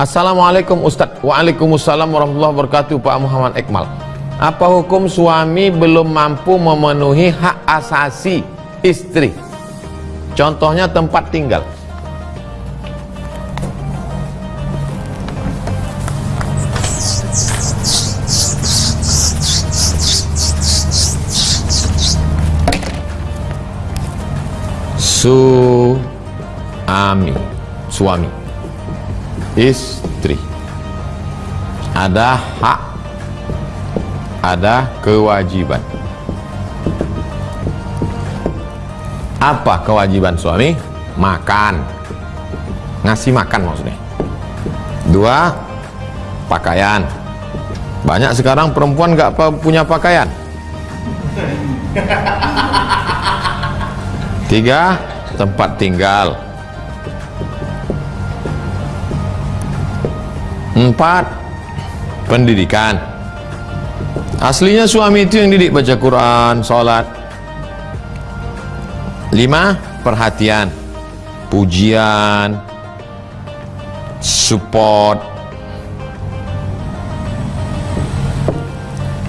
Assalamualaikum Ustaz. Waalaikumsalam warahmatullahi wabarakatuh Pak Muhammad Ekmal. Apa hukum suami belum mampu memenuhi hak asasi istri? Contohnya tempat tinggal. Suami Suami Istri. Ada hak Ada kewajiban. Apa kewajiban suami? Makan. Ngasih makan maksudnya. Dua Pakaian. Banyak sekarang perempuan gak punya pakaian. Tiga Tempat tinggal Empat. Pendidikan. Aslinya suami itu yang didik baca Quran, sholat. Lima. Perhatian. Pujian. Support.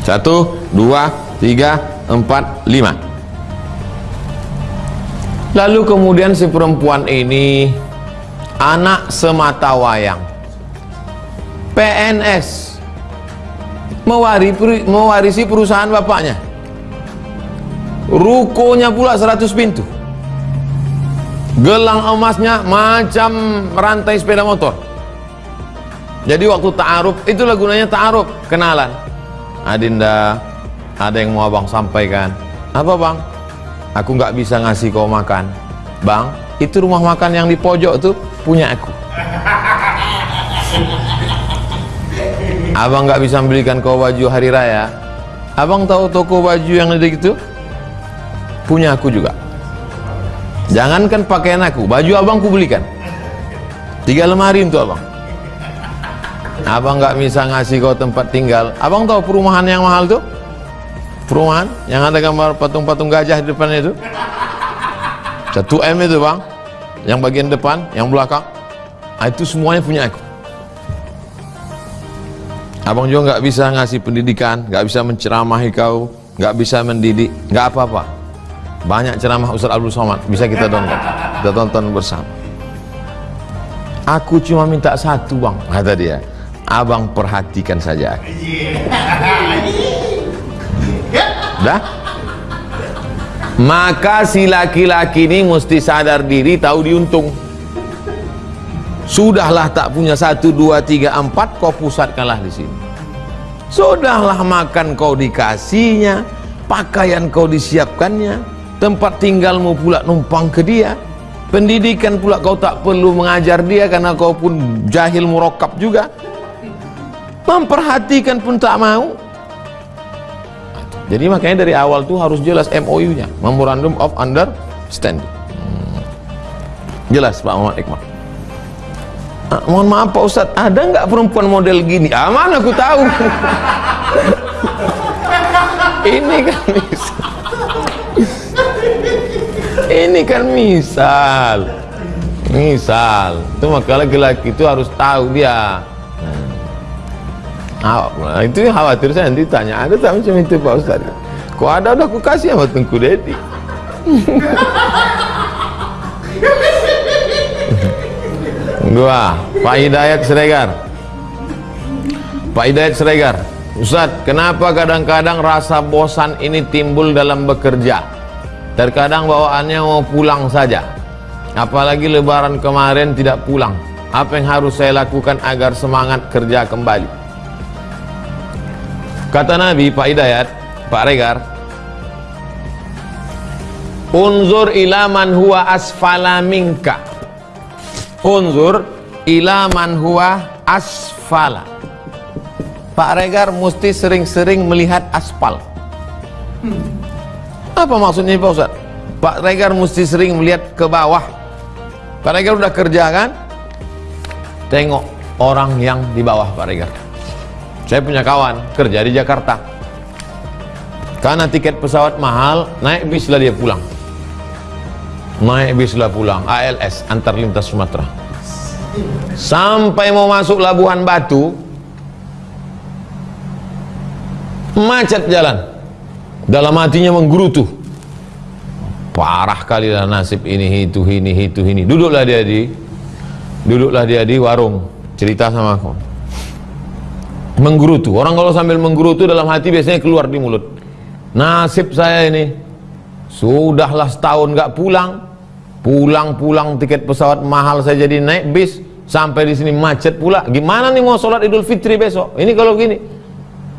Satu dua tiga empat lima. Lalu kemudian si perempuan ini anak semata wayang PNS mewarisi perusahaan bapaknya. Rukonya pula 100 pintu. Gelang emasnya macam rantai sepeda motor. Jadi waktu ta'aruf itulah gunanya ta'aruf kenalan. Adinda ada yang mau abang sampaikan? Apa bang? Aku nggak bisa ngasih kau makan. Bang itu rumah makan yang di pojok tuh punya aku abang nggak bisa belikan kau baju hari raya. Abang tahu toko baju yang ada gitu punya aku juga. Jangankan pakaian aku baju abang ku belikan. Tiga lemari untuk abang. Abang nggak bisa ngasih kau tempat tinggal. Abang tahu perumahan yang mahal tuh? Perumahan yang ada gambar patung-patung gajah di depannya itu? Satu M itu bang. Yang bagian depan yang belakang. Nah, itu semuanya punya aku abang juga nggak bisa ngasih pendidikan nggak bisa menceramahi kau nggak bisa mendidik nggak apa-apa. Banyak ceramah Ustaz Abdul Somad bisa kita tonton kita tonton bersama. Aku cuma minta satu bang kata dia. Abang perhatikan saja dah? Maka si laki-laki ini mesti sadar diri tahu diuntung sudahlah tak punya satu dua tiga empat kau pusatkanlah di sini. Sudahlah makan kau dikasihnya pakaian kau disiapkannya tempat tinggalmu pula numpang ke dia. Pendidikan pula kau tak perlu mengajar dia karena kau pun jahil murokap juga. Memperhatikan pun tak mau. Jadi makanya dari awal tuh harus jelas MOU nya Memorandum of Understanding. Hmm. jelas Pak Muhammad Iqbal ah, mohon maaf Pak Ustadz ada nggak perempuan model gini? Ah mana aku tahu. Ini kan ini kan misal. Misal. Itu maka laki-laki itu harus tahu dia. Nah, itu khawatir saya nanti tanya. Ada tak macam itu Pak Ustaz kok ada udah aku kasih sama Tengku Dedi dua. Pak Hidayat Seregar Pak Hidayat Seregar Ustaz kenapa kadang-kadang rasa bosan ini timbul dalam bekerja? Terkadang bawaannya mau pulang saja. Apalagi lebaran kemarin tidak pulang. Apa yang harus saya lakukan agar semangat kerja kembali? Kata Nabi Pak Hidayat Pak Regar unzur ilaman huwa asfala minka unzur ilaman huwa asfala Pak Regar mesti sering-sering melihat aspal apa maksudnya Pak Ustaz? Pak Regar mesti sering melihat ke bawah. Pak Regar udah kerja kan? Tengok orang yang di bawah Pak Regar. Saya punya kawan kerja di Jakarta. Karena tiket pesawat mahal, naik bis lah dia pulang. Naik bis lah pulang, ALS, antar lintas Sumatera. sampai mau masuk Labuhan Batu macet jalan. Dalam hatinya menggerutu. Parah kali lah nasib ini itu ini itu ini. Duduklah dia di duduklah dia di warung. Cerita sama aku. Menggerutu. Orang kalau sambil menggerutu dalam hati biasanya keluar di mulut. Nasib saya ini sudahlah setahun gak pulang pulang-pulang tiket pesawat mahal saya jadi naik bis sampai di sini macet pula. Gimana nih mau sholat idul fitri besok? Ini kalau gini.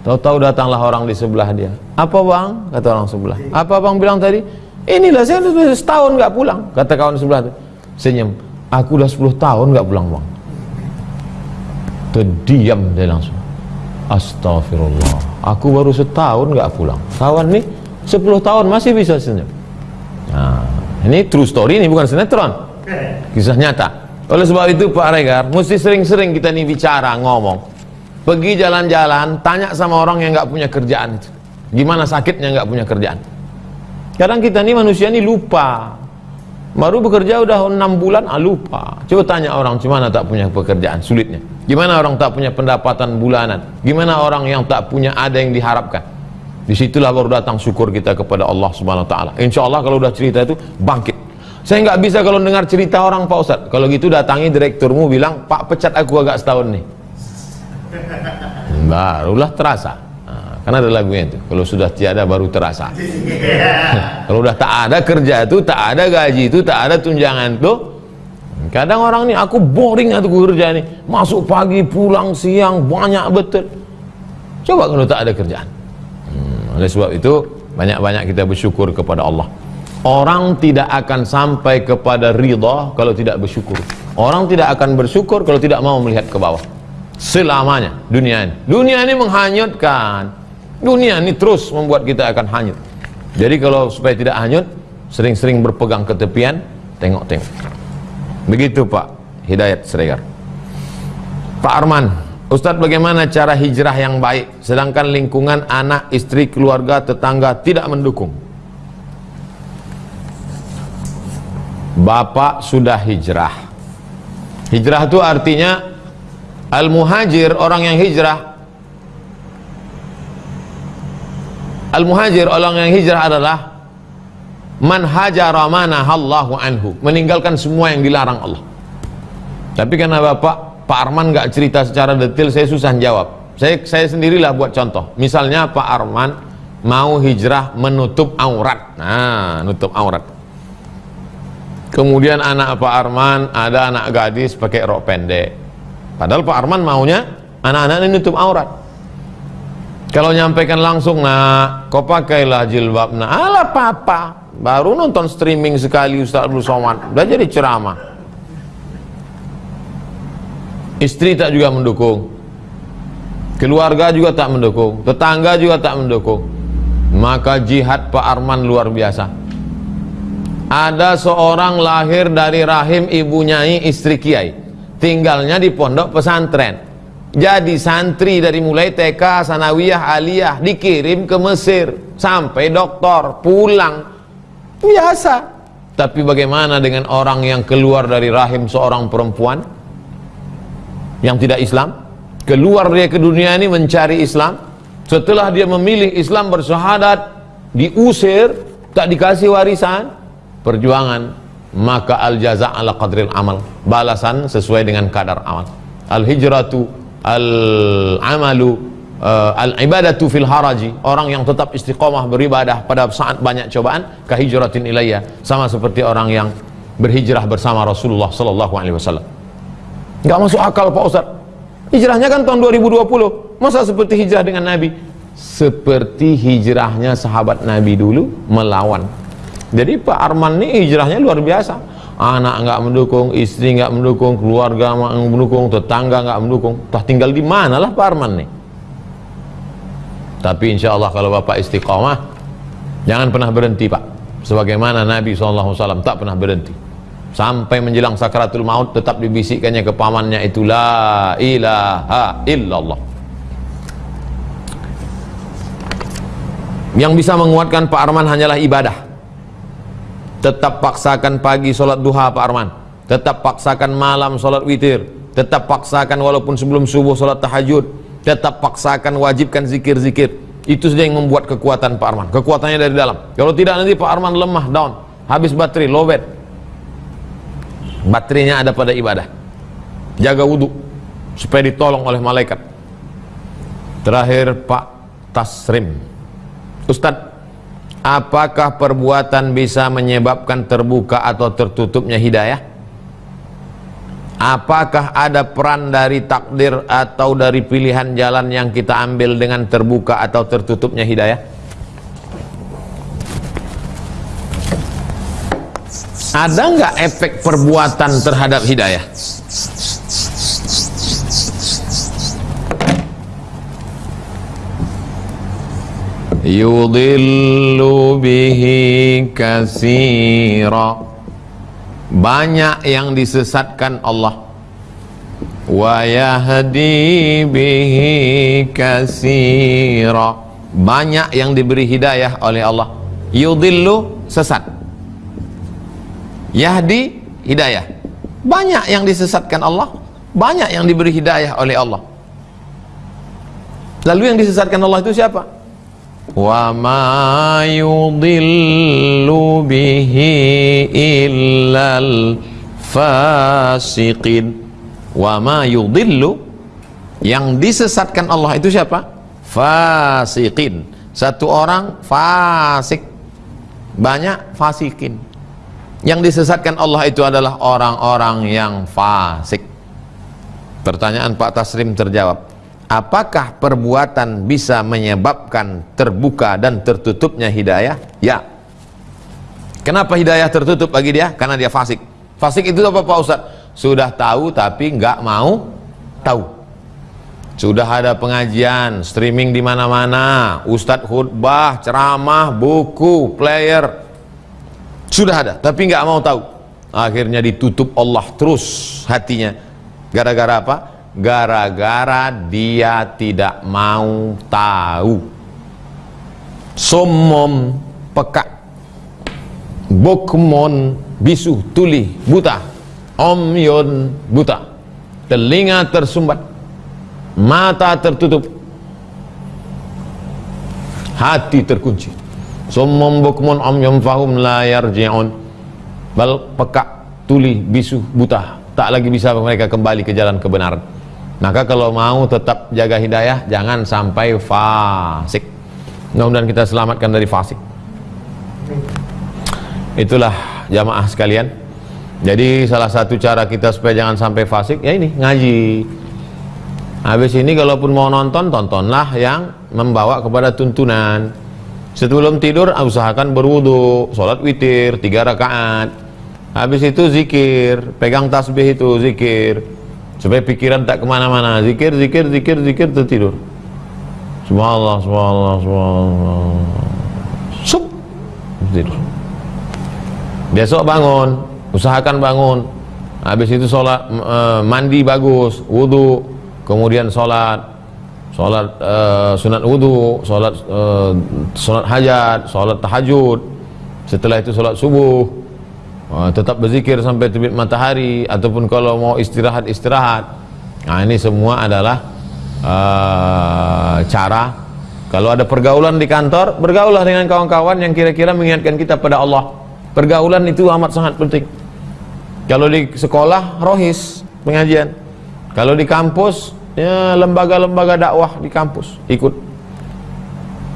Tahu-tahu datanglah orang di sebelah dia. Apa bang? kata orang sebelah. Apa bang bilang tadi? Inilah saya sudah setahun nggak pulang kata kawan sebelah itu senyum. Aku udah 10 tahun nggak pulang bang. Terdiam dia langsung. Astagfirullah aku baru setahun nggak pulang. Kawan nih 10 tahun masih bisa senyum ini true story ini bukan sinetron kisah nyata oleh sebab itu Pak Regar mesti sering-sering kita nih bicara ngomong pergi jalan-jalan tanya sama orang yang nggak punya kerjaan itu gimana sakitnya nggak punya kerjaan Kadang kita ini manusia ini lupa. Baru bekerja udah enam bulan, ah lupa. Coba tanya orang gimana tak punya pekerjaan, sulitnya. Gimana orang tak punya pendapatan bulanan? Gimana orang yang tak punya ada yang diharapkan? Di situlah baru datang syukur kita kepada Allah Subhanahu Wa Taala. Insya Allah kalau udah cerita itu bangkit. Saya nggak bisa kalau dengar cerita orang Pak Ustadz. Kalau gitu datangi direkturmu bilang, Pak pecat aku agak setahun nih. Barulah terasa. Karena ada lagunya itu. Kalau sudah tiada baru terasa. Kalau udah tak ada kerja itu, tak ada gaji itu, tak ada tunjangan itu. Kadang orang ini aku boring atau kerja ini. Masuk pagi, pulang siang, banyak betul. Coba kalau tak ada kerjaan. Oleh sebab itu banyak-banyak kita bersyukur kepada Allah. Orang tidak akan sampai kepada ridha kalau tidak bersyukur. Orang tidak akan bersyukur kalau tidak mau melihat ke bawah. Selamanya dunia ini. Dunia ini menghanyutkan dunia ini terus membuat kita akan hanyut jadi kalau supaya tidak hanyut sering-sering berpegang ke tepian tengok-tengok begitu Pak Hidayat Sregar Pak Arman Ustadz bagaimana cara hijrah yang baik? Sedangkan lingkungan anak, istri, keluarga, tetangga tidak mendukung. Bapak sudah hijrah. Hijrah itu artinya al-muhajir orang yang hijrah. Al-muhajir orang yang hijrah adalah man hajara manahallahu anhu, meninggalkan semua yang dilarang Allah. Tapi karena Bapak Pak Arman nggak cerita secara detail, saya susah jawab. Saya saya sendirilah buat contoh. Misalnya Pak Arman mau hijrah menutup aurat. Nah, nutup aurat. Kemudian anak Pak Arman ada anak gadis pakai rok pendek. Padahal Pak Arman maunya anak-anak ini nutup aurat. Kalau nyampaikan langsung, nah, kau pakailah jilbab. Nah, ala papa. Baru nonton streaming sekali Ustaz Abdul Somad. Udah jadi ceramah. Istri tak juga mendukung. Keluarga juga tak mendukung. Tetangga juga tak mendukung. Maka jihad Pak Arman luar biasa. Ada seorang lahir dari rahim ibu nyai istri kiai. Tinggalnya di pondok pesantren jadi santri dari mulai TK, sanawiyah, aliyah dikirim ke Mesir sampai doktor pulang biasa tapi bagaimana dengan orang yang keluar dari rahim seorang perempuan yang tidak Islam keluar dia ke dunia ini mencari Islam. Setelah dia memilih Islam bersyahadat diusir tak dikasih warisan perjuangan maka al jaza ala qadril amal balasan sesuai dengan kadar amal. Al hijratu al-amalu uh, al-ibadatu fil haraji orang yang tetap istiqomah beribadah pada saat banyak cobaan kahijratin ilayya sama seperti orang yang berhijrah bersama Rasulullah sallallahu alaihi wasallam enggak masuk akal Pak Ustaz hijrahnya kan tahun 2020 masa seperti hijrah dengan Nabi seperti hijrahnya sahabat Nabi dulu melawan jadi Pak Arman ini hijrahnya luar biasa anak nggak mendukung, istri nggak mendukung, keluarga nggak mendukung, tetangga nggak mendukung. Tah tinggal di mana lah Pak Arman nih? Tapi insya Allah kalau Bapak istiqomah, jangan pernah berhenti Pak. Sebagaimana Nabi SAW tak pernah berhenti. Sampai menjelang sakaratul maut tetap dibisikkannya ke pamannya itu la ilaha illallah. Yang bisa menguatkan Pak Arman hanyalah ibadah. Tetap paksakan pagi sholat duha Pak Arman. Tetap paksakan malam sholat witir. Tetap paksakan walaupun sebelum subuh sholat tahajud. Tetap paksakan wajibkan zikir-zikir. Itu saja yang membuat kekuatan Pak Arman. Kekuatannya dari dalam. Kalau tidak nanti Pak Arman lemah down. Habis baterai lowbat baterainya ada pada ibadah. Jaga wudhu supaya ditolong oleh malaikat. Terakhir Pak Tasrim. Ustadz apakah perbuatan bisa menyebabkan terbuka atau tertutupnya hidayah? Apakah ada peran dari takdir atau dari pilihan jalan yang kita ambil dengan terbuka atau tertutupnya hidayah? Ada nggak efek perbuatan terhadap hidayah? Yudillu bihi kasira banyak yang disesatkan Allah. Wa yahdi bihi kasira banyak yang diberi hidayah oleh Allah. Yudillu sesat yahdi hidayah. Banyak yang disesatkan Allah banyak yang diberi hidayah oleh Allah. Lalu yang disesatkan Allah itu siapa? Wa ma yudillu bihi illal fasiqin. Wa ma yudillu yang disesatkan Allah itu siapa? fasiqin. Satu orang fasik. Banyak fasikin yang disesatkan Allah itu adalah orang-orang yang fasik pertanyaan Pak Tasrim terjawab apakah perbuatan bisa menyebabkan terbuka dan tertutupnya hidayah? Ya. Kenapa hidayah tertutup bagi dia? Karena dia fasik. Fasik itu apa Pak Ustaz? Sudah tahu tapi nggak mau tahu. Sudah ada pengajian, streaming di mana-mana, ustadz khutbah, ceramah, buku, player. Sudah ada, tapi nggak mau tahu. Akhirnya ditutup Allah terus hatinya. Gara-gara apa? gara-gara dia tidak mau tahu. Somom peka. Bukmon bisu tuli buta. Omyon buta. Telinga tersumbat. Mata tertutup. Hati terkunci somom bukmon omyon fahum la yarji'un. Bal peka tuli bisu buta. Tak lagi bisa mereka kembali ke jalan kebenaran. Maka kalau mau tetap jaga hidayah jangan sampai fasik. Mudah-mudahan kita selamatkan dari fasik. Itulah jamaah sekalian. Jadi salah satu cara kita supaya jangan sampai fasik ya ini ngaji. Habis ini kalaupun mau nonton tontonlah yang membawa kepada tuntunan sebelum tidur usahakan berwudu sholat witir tiga rakaat. Habis itu zikir pegang tasbih itu zikir. Supaya pikiran tak ke mana-mana. Zikir zikir zikir zikir tertidur. Subhanallah subhanallah subhanallah. Sup. Tidur besok bangun usahakan bangun. Habis itu sholat uh, mandi bagus wudhu kemudian sholat sholat uh, sunat wudhu sholat uh, sholat hajat sholat tahajud. Setelah itu sholat subuh. Uh, tetap berzikir sampai terbit matahari ataupun kalau mau istirahat istirahat nah ini semua adalah uh, cara. Kalau ada pergaulan di kantor bergaulah dengan kawan-kawan yang kira-kira mengingatkan kita pada Allah. Pergaulan itu amat sangat penting. Kalau di sekolah rohis pengajian. Kalau di kampus ya lembaga-lembaga dakwah di kampus ikut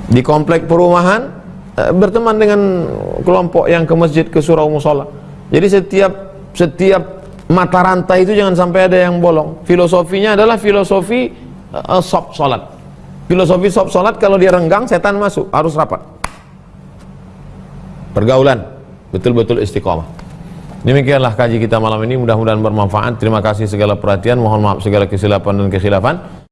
di komplek perumahan eh, berteman dengan kelompok yang ke masjid ke surau musola jadi setiap setiap mata rantai itu jangan sampai ada yang bolong. Filosofinya adalah filosofi uh, sop salat. Filosofi sop salat kalau dia renggang setan masuk, harus rapat. Pergaulan betul-betul istiqomah. Demikianlah kaji kita malam ini mudah-mudahan bermanfaat. Terima kasih segala perhatian, mohon maaf segala kesilapan dan kekhilafan.